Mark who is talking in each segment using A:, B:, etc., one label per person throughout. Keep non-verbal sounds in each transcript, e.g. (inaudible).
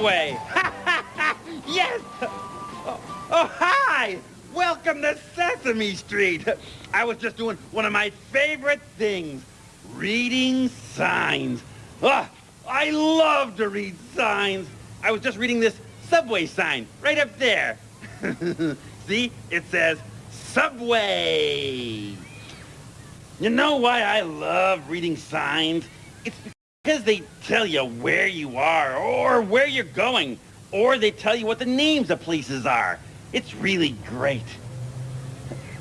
A: subway. (laughs) yes! Oh, oh, hi! Welcome to Sesame Street. I was just doing one of my favorite things, reading signs. Oh, I love to read signs. I was just reading this subway sign right up there. (laughs) See, it says Subway. You know why I love reading signs? It's because they tell you where you are or where you're going, or they tell you what the names of places are. It's really great.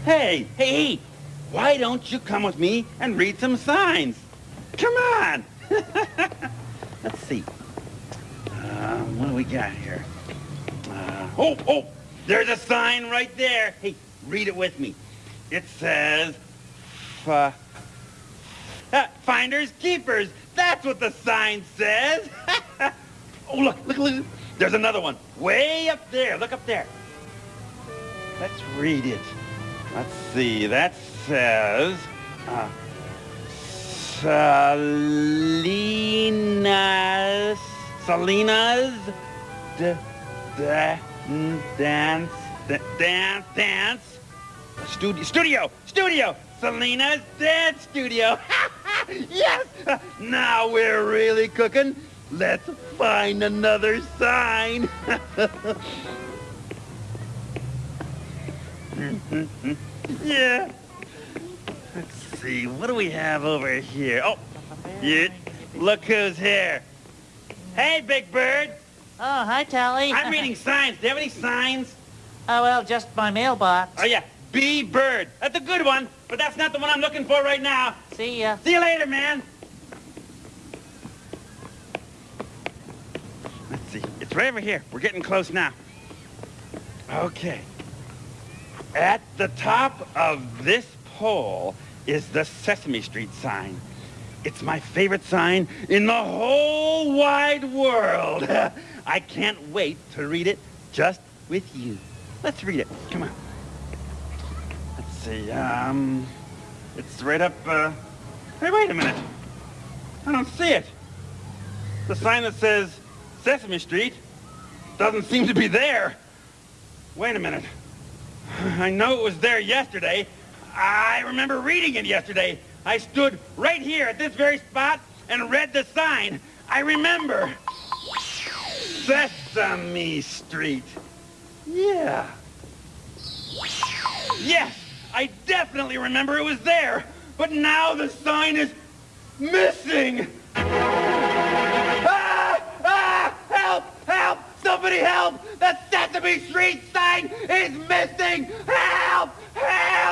A: Hey, hey, why don't you come with me and read some signs? Come on. (laughs) Let's see. Uh, what do we got here? Uh, oh, oh, there's a sign right there. Hey, read it with me. It says, (laughs) finders keepers. That's what the sign says. (laughs) oh, look, look, look. There's another one. Way up there. Look up there. Let's read it. Let's see. That says... Uh, Salinas... Salinas... D dance... Dance... Dance... Dance... Studio... Studio! Studio! Salinas Dance Studio! (laughs) yes! Now we're really cooking. Let's find another sign. (laughs) yeah. Let's see, what do we have over here? Oh, yeah, look who's here. Hey, Big Bird.
B: Oh, hi, Telly.
A: I'm reading (laughs) signs. Do you have any signs?
B: Oh, well, just my mailbox.
A: Oh, yeah, B Bird. That's a good one, but that's not the one I'm looking for right now.
B: See ya.
A: See you later, man. Let's see. It's right over here. We're getting close now. Okay. At the top of this pole is the Sesame Street sign. It's my favorite sign in the whole wide world. (laughs) I can't wait to read it just with you. Let's read it. Come on. See. Um, it's right up. Uh... Hey, wait a minute. I don't see it. The sign that says Sesame Street doesn't seem to be there. Wait a minute. I know it was there yesterday. I remember reading it yesterday. I stood right here at this very spot and read the sign. I remember. Sesame Street. Yeah. Yes, I definitely remember it was there. But now the sign is missing. Ah! Ah! Help! Help! Somebody help! The Sesame Street sign is missing! Help! Help!